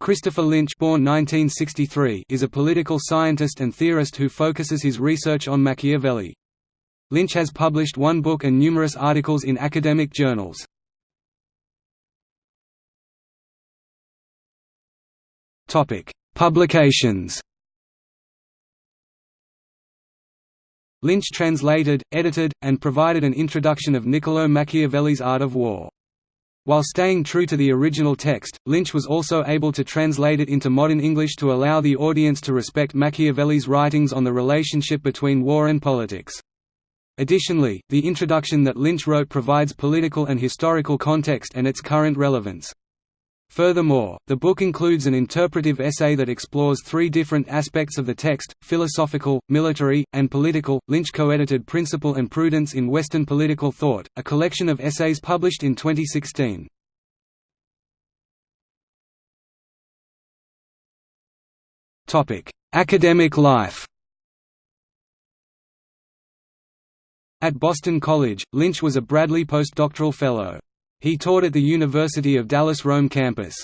Christopher Lynch born 1963 is a political scientist and theorist who focuses his research on Machiavelli. Lynch has published one book and numerous articles in academic journals. Publications Lynch translated, edited, and provided an introduction of Niccolò Machiavelli's Art of War. While staying true to the original text, Lynch was also able to translate it into modern English to allow the audience to respect Machiavelli's writings on the relationship between war and politics. Additionally, the introduction that Lynch wrote provides political and historical context and its current relevance. Furthermore, the book includes an interpretive essay that explores three different aspects of the text philosophical, military, and political. Lynch co edited Principle and Prudence in Western Political Thought, a collection of essays published in 2016. Academic life At Boston College, Lynch was a Bradley postdoctoral fellow. He taught at the University of Dallas Rome campus.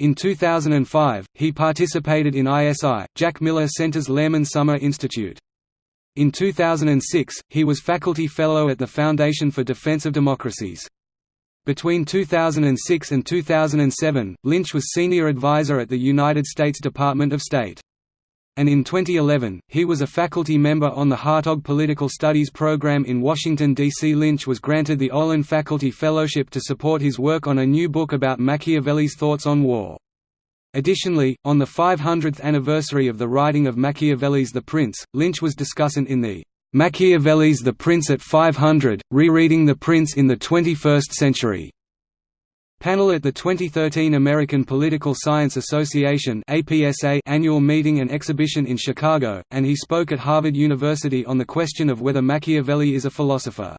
In 2005, he participated in ISI, Jack Miller Center's Lehrman Summer Institute. In 2006, he was faculty fellow at the Foundation for Defense of Democracies. Between 2006 and 2007, Lynch was senior advisor at the United States Department of State and in 2011, he was a faculty member on the Hertog Political Studies program in Washington, D.C. Lynch was granted the Olin Faculty Fellowship to support his work on a new book about Machiavelli's thoughts on war. Additionally, on the 500th anniversary of the writing of Machiavelli's The Prince, Lynch was discussant in the Machiavelli's The Prince at 500, Rereading the Prince in the 21st Century Panel at the 2013 American Political Science Association annual meeting and exhibition in Chicago, and he spoke at Harvard University on the question of whether Machiavelli is a philosopher.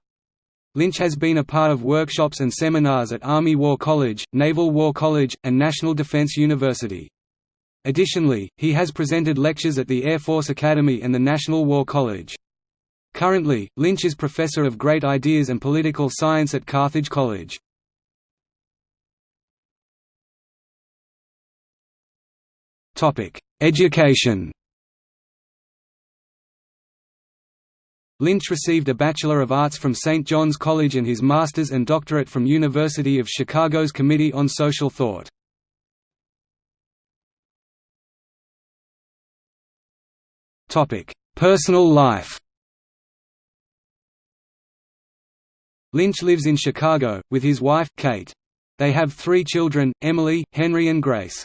Lynch has been a part of workshops and seminars at Army War College, Naval War College, and National Defense University. Additionally, he has presented lectures at the Air Force Academy and the National War College. Currently, Lynch is Professor of Great Ideas and Political Science at Carthage College. Education Lynch received a Bachelor of Arts from St. John's College and his Master's and Doctorate from University of Chicago's Committee on Social Thought. Personal life Lynch lives in Chicago, with his wife, Kate. They have three children, Emily, Henry and Grace.